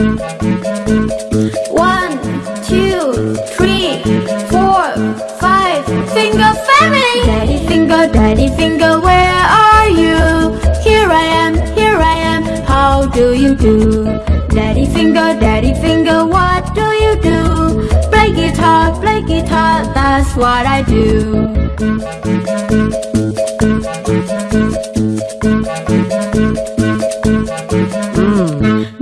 One, two, three, four, five. Finger family. Daddy finger, daddy finger, where are you? Here I am, here I am. How do you do? Daddy finger, daddy finger, what do you do? Play guitar, play guitar, that's what I do.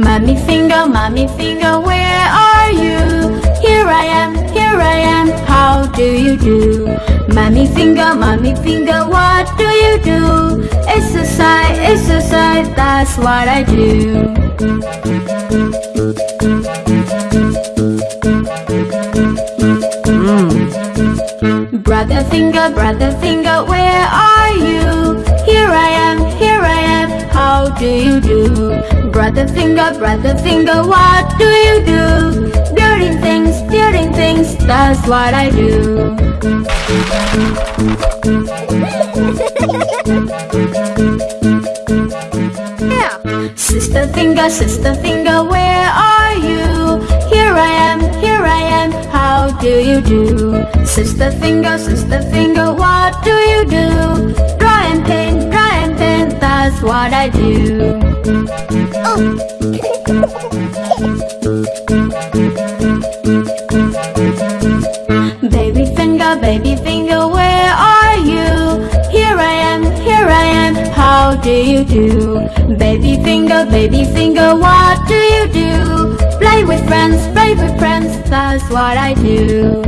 Mommy finger, mommy finger, where are you? Here I am, here I am, how do you do? Mommy finger, mommy finger, what do you do? Exercise, exercise, that's what I do. Brother finger, brother finger, where are you? Here I am, here I am, how do you do? Brother finger, brother finger, what do you do? Building things, building things, that's what I do. yeah. Sister finger, sister finger, where are you? Here I am, here I am, how do you do? Sister finger, sister finger, what do you do? That's what I do. Baby finger, baby finger, where are you? Here I am, here I am, how do you do? Baby finger, baby finger, what do you do? Play with friends, play with friends, that's what I do.